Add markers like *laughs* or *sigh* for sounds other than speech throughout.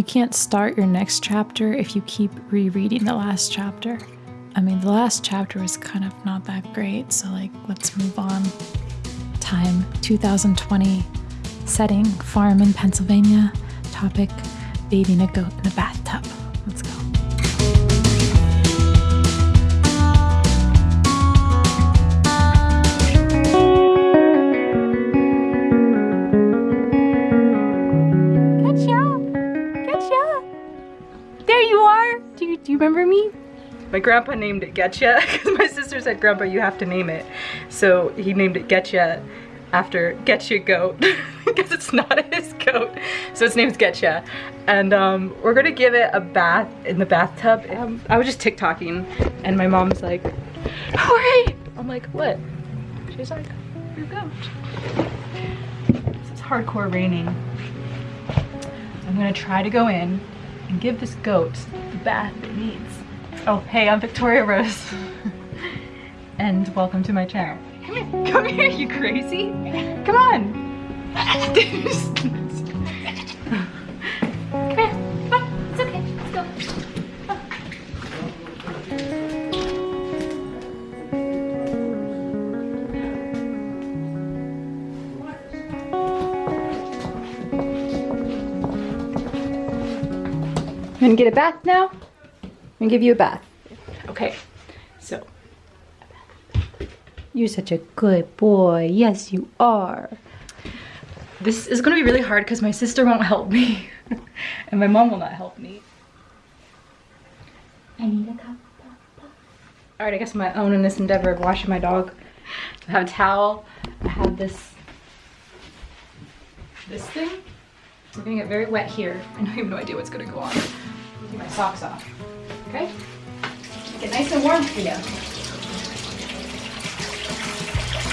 You can't start your next chapter if you keep rereading the last chapter. I mean, the last chapter was kind of not that great, so like, let's move on. Time 2020, setting farm in Pennsylvania, topic bathing a goat in a bathtub. My grandpa named it Getcha *laughs* because my sister said, Grandpa, you have to name it. So he named it Getcha after Getcha Goat *laughs* because it's not *laughs* his goat. So its name's Getcha. And um, we're gonna give it a bath in the bathtub. Um, I was just TikToking and my mom's like, hurry! I'm like, what? She's like, your goat. It's hardcore raining. I'm gonna try to go in and give this goat the bath it needs. Oh, hey, I'm Victoria Rose. and welcome to my channel. Come here, come here, you crazy. Come on. come here, it's okay, let's go. Gonna get a bath now. I'm gonna give you a bath. Okay, so. You're such a good boy. Yes, you are. This is gonna be really hard because my sister won't help me. *laughs* and my mom will not help me. I need a cup. Alright, I guess my own in this endeavor of washing my dog. I have a towel. I have this this thing. We're gonna get very wet here. I have no idea what's gonna go on. Take my socks off. Okay? It nice and warm for you.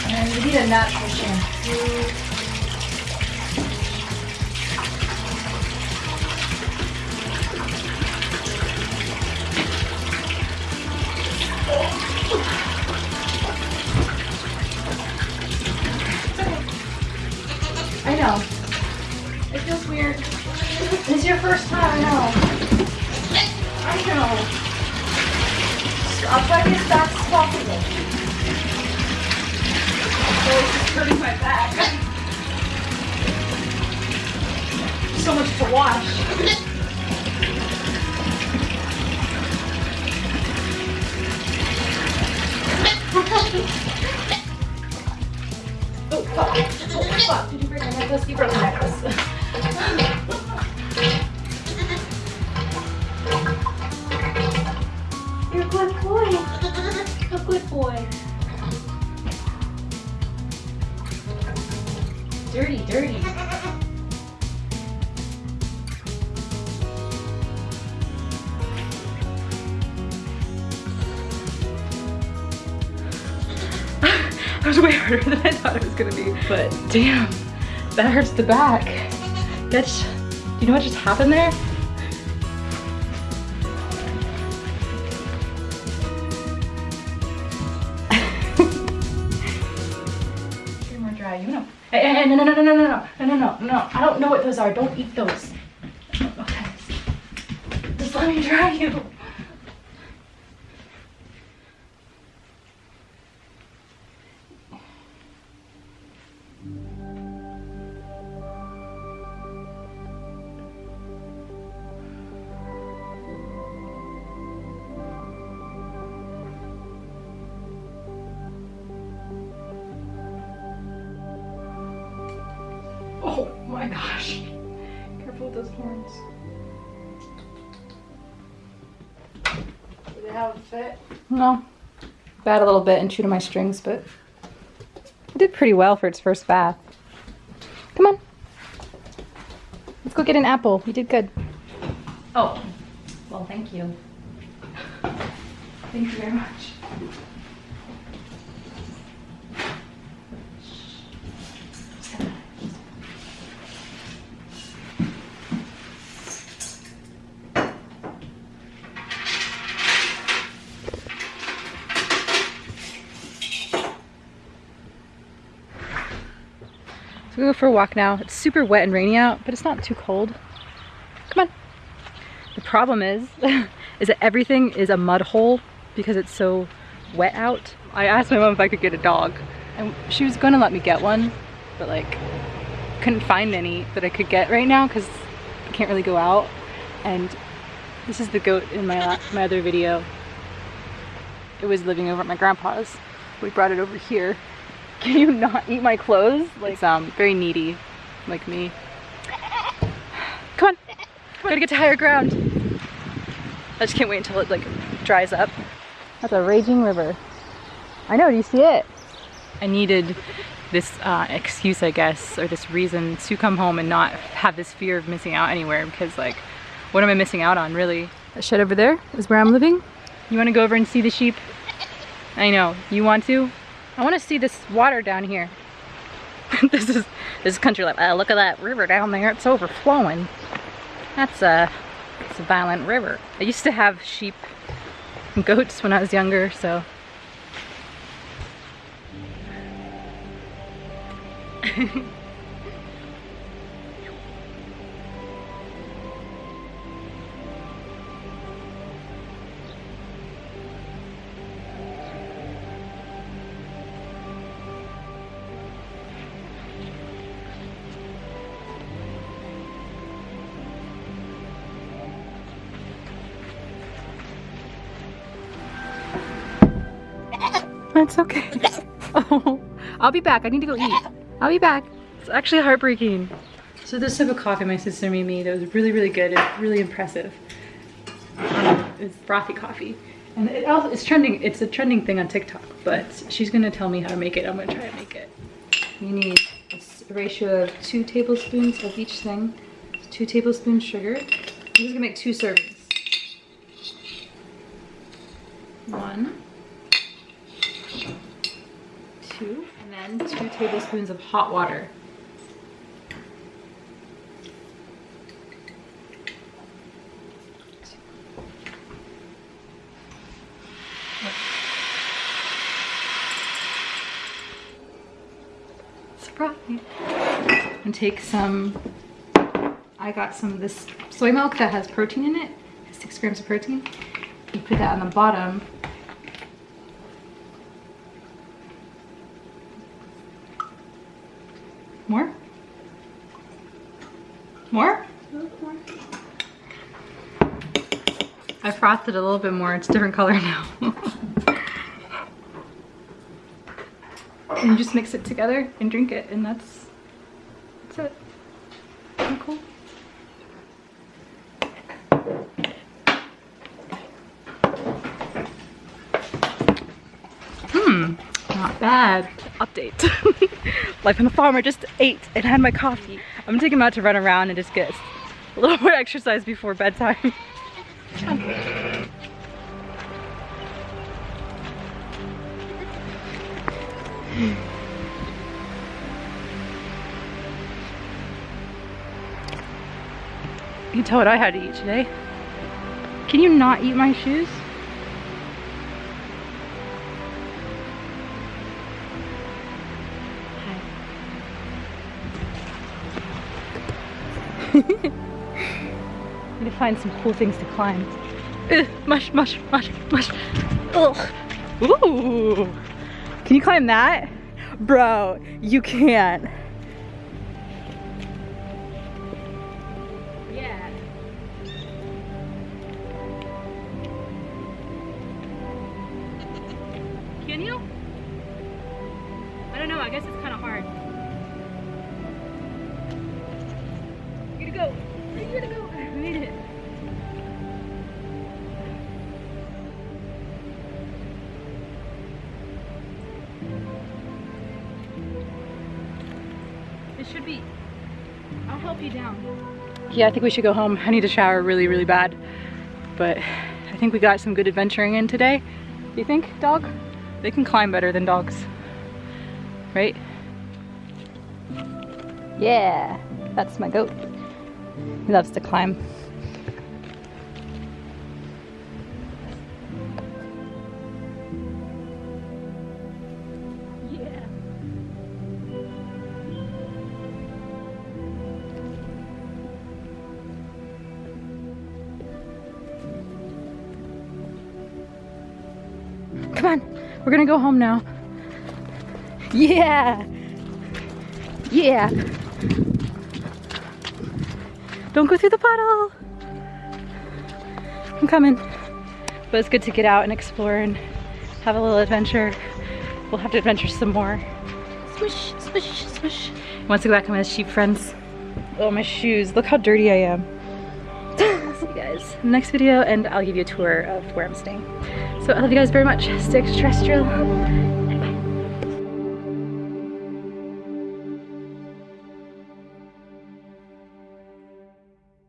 And you need a natural shampoo. I know. It feels weird. It's your first time, I know. I know. As fast as possible. Oh, it's just hurting my back. *laughs* So much to wash. *laughs* Oh, fuck. Oh, fuck. Did you break my necklace? You broke my. Boy. Dirty, dirty. *laughs* that was way harder than I thought it was gonna be. But damn, that hurts the back. That's, do you know what just happened there? Hey, no, no, no, no, no, no, no, no, no, no. I don't know what those are. Don't eat those. Okay. Just let me dry you. My gosh. Careful with those horns. Did it have a fit? No. Bad a little bit and chewed on my strings, but it did pretty well for its first bath. Come on. Let's go get an apple. You did good. Oh, well, thank you. Thank you very much. So we go for a walk now. It's super wet and rainy out, but it's not too cold. Come on. The problem is, *laughs* is that everything is a mud hole because it's so wet out. I asked my mom if I could get a dog and she was gonna let me get one, but like couldn't find any that I could get right now because I can't really go out. And this is the goat in my, my other video. It was living over at my grandpa's. We brought it over here. *laughs* Can you not eat my clothes? Like, it's um, very needy, like me. Come on, gotta get to higher ground. I just can't wait until it like dries up. That's a raging river. I know, do you see it? I needed this uh, excuse, I guess, or this reason to come home and not have this fear of missing out anywhere because like, what am I missing out on really? That shed over there is where I'm living. You wanna go over and see the sheep? I know, you want to? I wanna see this water down here. *laughs* this is this is country life. Uh, look at that river down there, it's overflowing. That's a, it's a violent river. I used to have sheep and goats when I was younger, so *laughs* That's okay. oh, *laughs* I'll be back. I need to go eat. I'll be back. It's actually heartbreaking. So this type of coffee my sister made me that was really, really good and really impressive. Um, it's frothy coffee. And it also, it's trending, it's a trending thing on TikTok, but she's gonna tell me how to make it. I'm gonna try to make it. You need a ratio of two tablespoons of each thing. Two tablespoons sugar. I'm just gonna make two servings. One two, and two tablespoons of hot water. Surprise! And take some, I got some of this soy milk that has protein in it, six grams of protein. You put that on the bottom More? More? I frothed it a little bit more. It's a different color *laughs* now. and you just mix it together and drink it and that's that's it. Pretty cool. Hmm, not bad. Update. *laughs* Life on the farm, I just ate and had my coffee. I'm gonna take him out to run around and just get a little *laughs* more exercise before bedtime. You tell what I had to eat today. Can you not eat my shoes? Need to find some cool things to climb. Ugh, mush, mush, mush, mush. Ugh. Ooh. Can you climb that? Bro, you can't. Yeah. Can you? I don't know, I guess it's kind of hard. It should be. I'll help you down. Yeah, I think we should go home. I need a shower really, really bad. But I think we got some good adventuring in today. Do you think, dog? They can climb better than dogs. Right? Yeah, that's my goat. He loves to climb. Come on. We're gonna go home now. Yeah. Yeah. Don't go through the puddle. I'm coming. But it's good to get out and explore and have a little adventure. We'll have to adventure some more. Swish, swish, swish. Wants to go back to my sheep friends. Oh, my shoes. Look how dirty I am. See you guys in the next video and I'll give you a tour of where I'm staying. So I love you guys very much. Stay extraterrestrial.